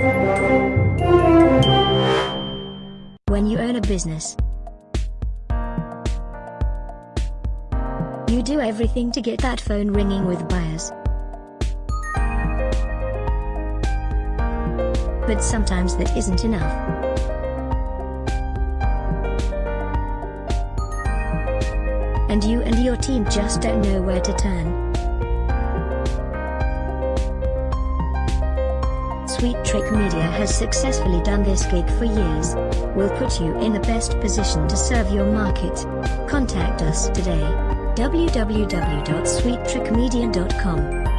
When you own a business, you do everything to get that phone ringing with buyers. But sometimes that isn't enough. And you and your team just don't know where to turn. Sweet Trick Media has successfully done this gig for years. We'll put you in the best position to serve your market. Contact us today. www.sweettrickmedia.com